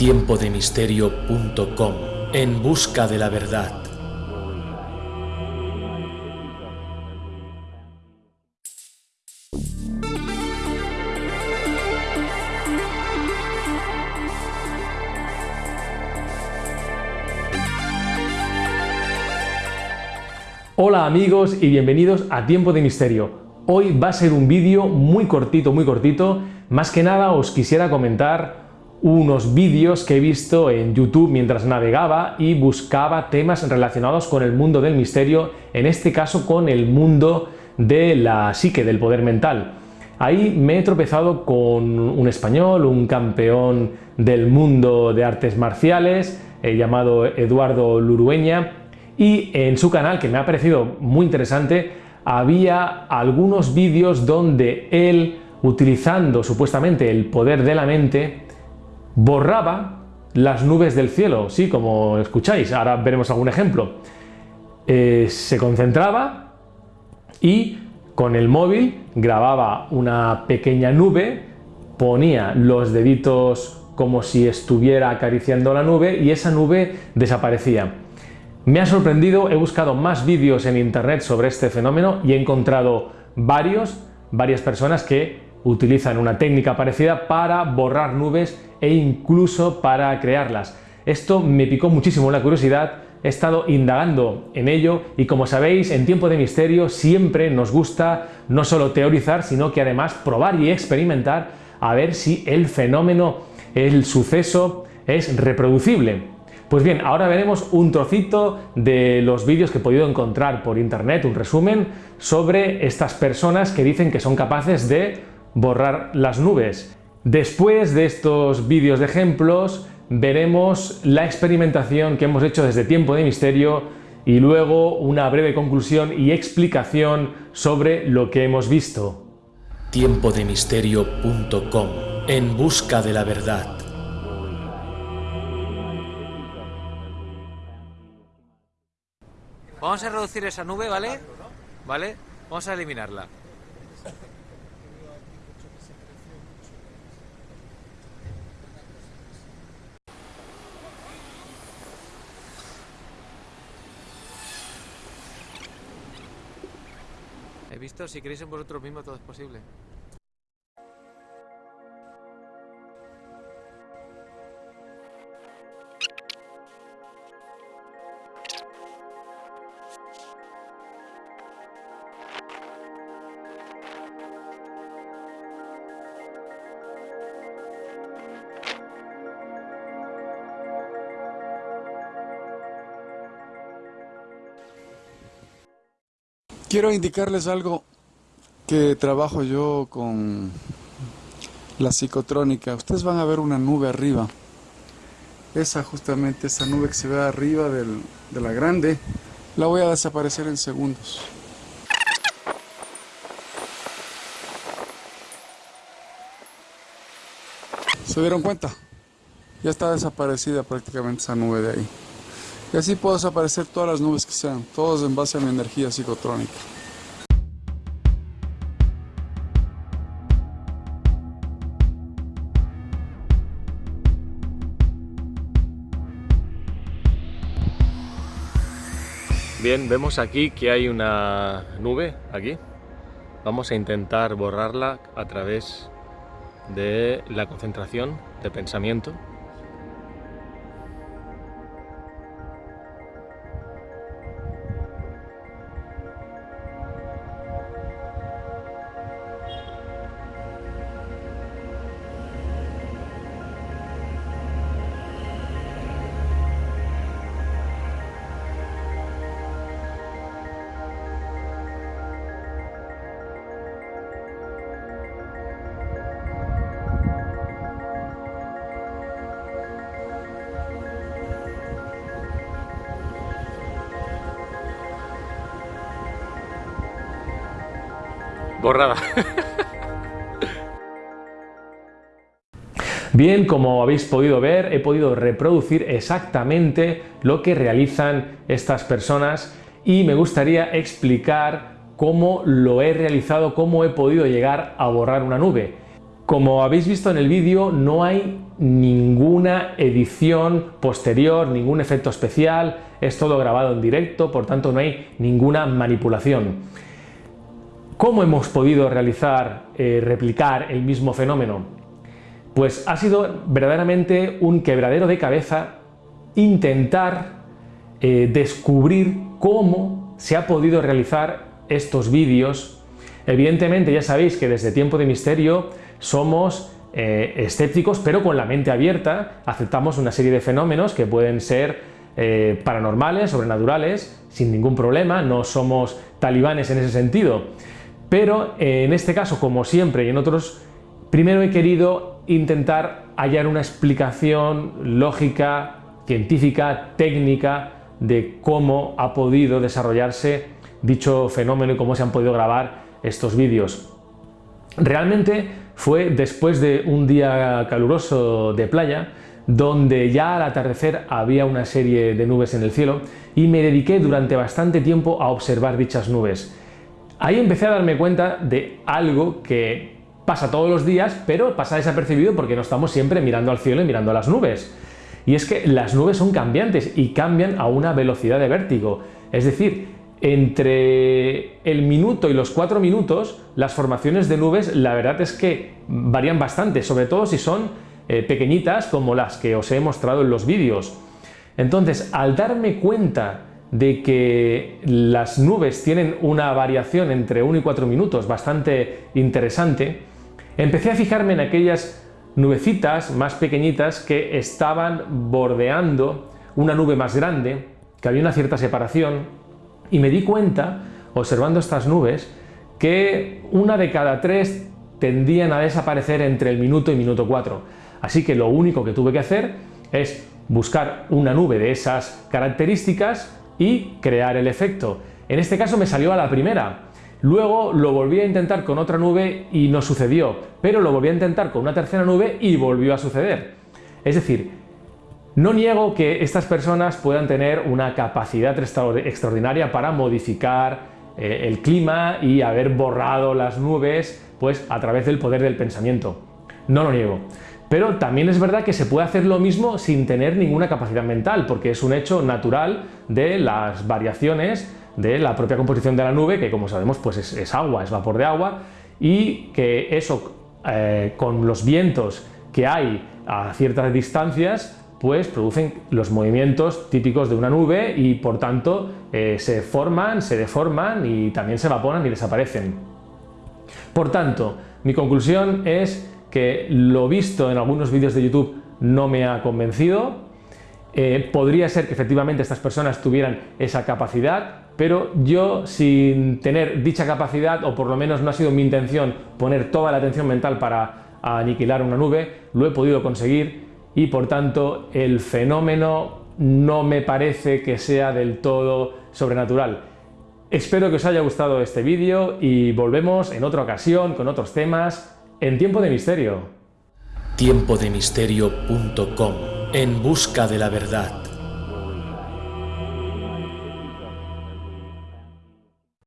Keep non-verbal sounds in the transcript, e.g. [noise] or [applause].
tiempodemisterio.com En busca de la verdad. Hola amigos y bienvenidos a Tiempo de Misterio. Hoy va a ser un vídeo muy cortito, muy cortito. Más que nada os quisiera comentar unos vídeos que he visto en YouTube mientras navegaba y buscaba temas relacionados con el mundo del misterio, en este caso con el mundo de la psique, del poder mental. Ahí me he tropezado con un español, un campeón del mundo de artes marciales, eh, llamado Eduardo Lurueña, y en su canal, que me ha parecido muy interesante, había algunos vídeos donde él, utilizando supuestamente el poder de la mente, borraba las nubes del cielo, sí, como escucháis, ahora veremos algún ejemplo. Eh, se concentraba y con el móvil grababa una pequeña nube, ponía los deditos como si estuviera acariciando la nube y esa nube desaparecía. Me ha sorprendido, he buscado más vídeos en internet sobre este fenómeno y he encontrado varios, varias personas que utilizan una técnica parecida para borrar nubes e incluso para crearlas. Esto me picó muchísimo la curiosidad, he estado indagando en ello y como sabéis, en tiempo de misterio siempre nos gusta no solo teorizar, sino que además probar y experimentar a ver si el fenómeno, el suceso es reproducible. Pues bien, ahora veremos un trocito de los vídeos que he podido encontrar por internet, un resumen, sobre estas personas que dicen que son capaces de borrar las nubes. Después de estos vídeos de ejemplos, veremos la experimentación que hemos hecho desde Tiempo de Misterio y luego una breve conclusión y explicación sobre lo que hemos visto. Tiempodemisterio.com En busca de la verdad. Vamos a reducir esa nube, ¿vale? ¿Vale? Vamos a eliminarla. Visto, si queréis en vosotros mismos todo es posible. Quiero indicarles algo que trabajo yo con la psicotrónica. Ustedes van a ver una nube arriba. Esa justamente, esa nube que se ve arriba de la grande, la voy a desaparecer en segundos. ¿Se dieron cuenta? Ya está desaparecida prácticamente esa nube de ahí. Y así puedo desaparecer todas las nubes que sean, todos en base a mi energía psicotrónica. Bien, vemos aquí que hay una nube, aquí. Vamos a intentar borrarla a través de la concentración de pensamiento borrada. [laughs] Bien, como habéis podido ver, he podido reproducir exactamente lo que realizan estas personas y me gustaría explicar cómo lo he realizado, cómo he podido llegar a borrar una nube. Como habéis visto en el vídeo, no hay ninguna edición posterior, ningún efecto especial, es todo grabado en directo, por tanto no hay ninguna manipulación. ¿Cómo hemos podido realizar, eh, replicar el mismo fenómeno? Pues ha sido verdaderamente un quebradero de cabeza intentar eh, descubrir cómo se ha podido realizar estos vídeos. Evidentemente ya sabéis que desde Tiempo de Misterio somos eh, escépticos pero con la mente abierta, aceptamos una serie de fenómenos que pueden ser paranormales, sobrenaturales, sin ningún problema, no somos talibanes en ese sentido. Pero eh, en este caso, como siempre y en otros, primero he querido intentar hallar una explicación lógica, científica, técnica de cómo ha podido desarrollarse dicho fenómeno y cómo se han podido grabar estos vídeos. Realmente fue después de un día caluroso de playa, donde ya al atardecer había una serie de nubes en el cielo y me dediqué durante bastante tiempo a observar dichas nubes. Ahí empecé a darme cuenta de algo que pasa todos los días, pero pasa desapercibido porque no estamos siempre mirando al cielo y mirando a las nubes. Y es que las nubes son cambiantes y cambian a una velocidad de vértigo. Es decir, entre el minuto y los cuatro minutos, las formaciones de nubes la verdad es que varían bastante, sobre todo si son eh, pequeñitas como las que os he mostrado en los vídeos. Entonces, al darme cuenta de que las nubes tienen una variación entre 1 y 4 minutos bastante interesante, empecé a fijarme en aquellas nubecitas más pequeñitas que estaban bordeando una nube más grande, que había una cierta separación, y me di cuenta, observando estas nubes, que una de cada tres tendían a desaparecer entre el minuto y minuto 4. Así que lo único que tuve que hacer es buscar una nube de esas características y crear el efecto. En este caso me salió a la primera. Luego lo volví a intentar con otra nube y no sucedió, pero lo volví a intentar con una tercera nube y volvió a suceder. Es decir, no niego que estas personas puedan tener una capacidad extraordinaria para modificar eh, el clima y haber borrado las nubes pues a través del poder del pensamiento. No lo niego. Pero también es verdad que se puede hacer lo mismo sin tener ninguna capacidad mental, porque es un hecho natural de las variaciones de la propia composición de la nube, que como sabemos pues es, agua, es vapor de agua, y que eso eh, con los vientos que hay a ciertas distancias pues producen los movimientos típicos de una nube y por tanto eh, se forman, se deforman y también se evaporan y desaparecen. Por tanto, mi conclusión es que lo visto en algunos vídeos de YouTube no me ha convencido. Eh, podría ser que efectivamente estas personas tuvieran esa capacidad, pero yo sin tener dicha capacidad, o por lo menos no ha sido mi intención poner toda la atención mental para aniquilar una nube, lo he podido conseguir y por tanto el fenómeno no me parece que sea del todo sobrenatural. Espero que os haya gustado este vídeo y volvemos en otra ocasión con otros temas en Tiempo de Misterio. Tiempodemisterio.com En busca de la verdad.